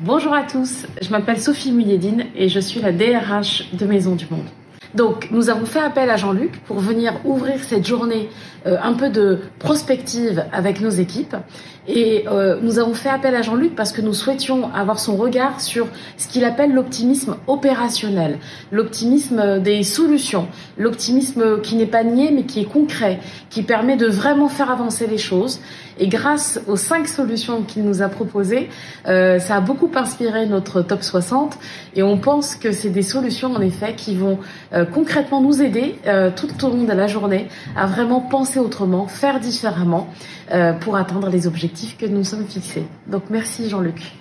Bonjour à tous, je m'appelle Sophie Mouilledine et je suis la DRH de Maison du Monde. Donc, nous avons fait appel à Jean-Luc pour venir ouvrir cette journée euh, un peu de prospective avec nos équipes. Et euh, nous avons fait appel à Jean-Luc parce que nous souhaitions avoir son regard sur ce qu'il appelle l'optimisme opérationnel, l'optimisme des solutions, l'optimisme qui n'est pas nié mais qui est concret, qui permet de vraiment faire avancer les choses. Et grâce aux cinq solutions qu'il nous a proposées, euh, ça a beaucoup inspiré notre top 60 et on pense que c'est des solutions en effet qui vont concrètement nous aider euh, tout au long de la journée à vraiment penser autrement, faire différemment pour atteindre les objectifs que nous sommes fixés. Donc merci Jean-Luc.